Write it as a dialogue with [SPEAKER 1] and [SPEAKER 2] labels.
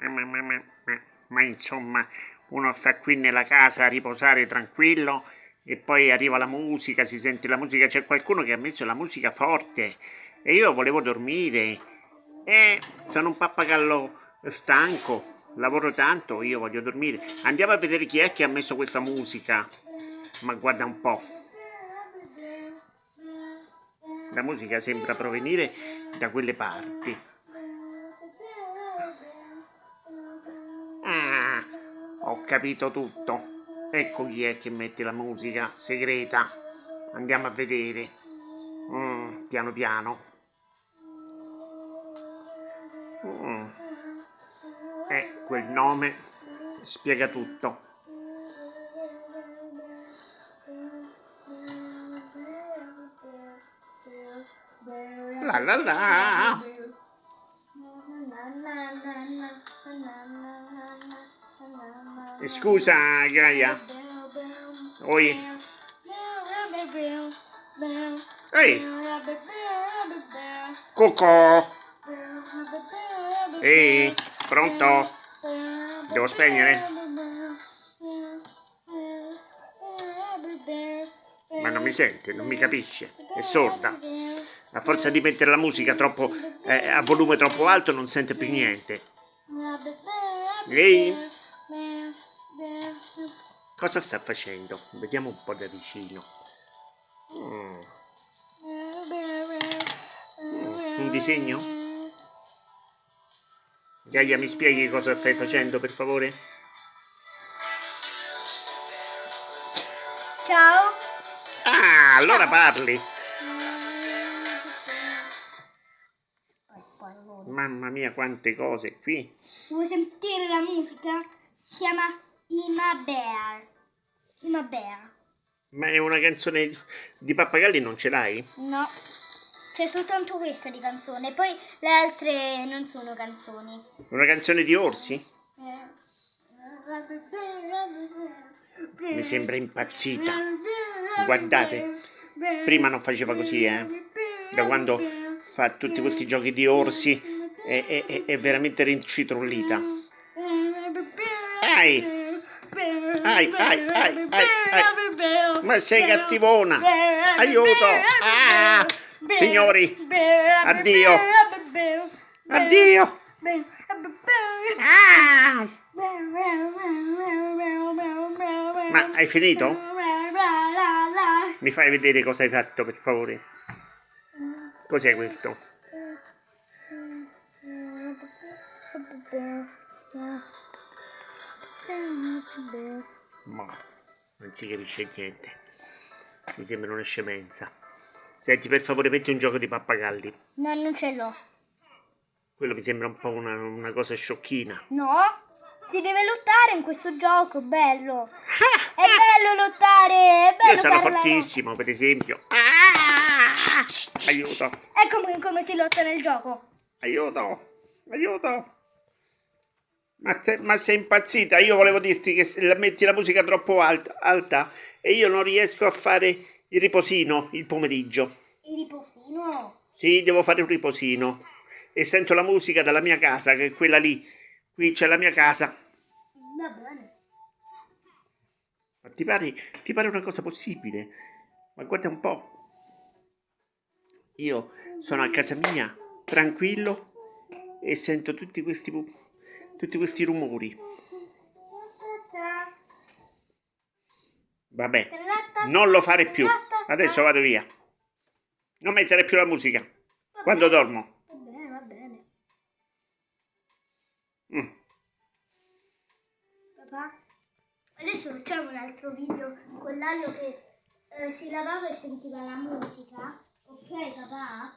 [SPEAKER 1] Ma, ma, ma, ma, insomma, uno sta qui nella casa a riposare tranquillo e poi arriva la musica, si sente la musica, c'è qualcuno che ha messo la musica forte e io volevo dormire e sono un pappagallo stanco, lavoro tanto, io voglio dormire. Andiamo a vedere chi è che ha messo questa musica. Ma guarda un po'. La musica sembra provenire da quelle parti. Capito tutto. Ecco chi è che mette la musica segreta. Andiamo a vedere. Mm, piano piano. Mm. Eh, quel nome spiega tutto. La la la. Scusa, Gaia. Oi. Ehi. Cocco. Ehi, pronto? Devo spegnere? Ma non mi sente, non mi capisce, è sorda. A forza di mettere la musica troppo, eh, a volume troppo alto non sente più niente. Ehi? Cosa sta facendo? Vediamo un po' da vicino. Mm. Mm. Un disegno? Gaia, mi spieghi cosa stai facendo, per favore?
[SPEAKER 2] Ciao.
[SPEAKER 1] Ah, allora Ciao. parli. Mamma mia, quante cose qui.
[SPEAKER 2] Vuoi sentire la musica? Si chiama Ima Bear. Ima Bear.
[SPEAKER 1] Ma è una canzone di pappagalli, non ce l'hai?
[SPEAKER 2] No. C'è soltanto questa di canzone, poi le altre non sono canzoni.
[SPEAKER 1] Una canzone di orsi? Mi sembra impazzita. Guardate, prima non faceva così, eh. Da quando fa tutti questi giochi di orsi è, è, è veramente rincitrollita. Ai! Ai, ai, ai, ai. Ma sei cattivona! Aiuto! Ah! Signori, addio. Addio. Ah. Ma hai finito? Mi fai vedere cosa hai fatto, per favore? Cos'è questo? Ma non si capisce niente. Mi sembra una scemenza. Senti, per favore, metti un gioco di pappagalli.
[SPEAKER 2] No, non ce l'ho.
[SPEAKER 1] Quello mi sembra un po' una, una, cosa sciocchina.
[SPEAKER 2] No, si deve lottare in questo gioco, bello. è bello lottare, è bello
[SPEAKER 1] Io sono fortissimo, per esempio. Ah! Aiuto.
[SPEAKER 2] Ecco come si lotta nel gioco.
[SPEAKER 1] Aiuto, aiuto. Ma sei, ma sei, impazzita? Io volevo dirti che metti la musica troppo alta, alta e io non riesco a fare il riposino il pomeriggio.
[SPEAKER 2] Il riposino?
[SPEAKER 1] Sì, devo fare un riposino. E sento la musica dalla mia casa, che è quella lì. Qui c'è la mia casa.
[SPEAKER 2] Va bene.
[SPEAKER 1] Ma ti pare, ti pare una cosa possibile? Ma guarda un po'. Io sono a casa mia, tranquillo, e sento tutti questi, tutti questi rumori. Vabbè, non lo fare più. Adesso vado via. Non mettere più la musica quando dormo.
[SPEAKER 2] Va bene, va bene.
[SPEAKER 1] Mm.
[SPEAKER 2] Papà, adesso facciamo un altro video con l'allo che eh, si lavava e sentiva la musica. Ok, papà?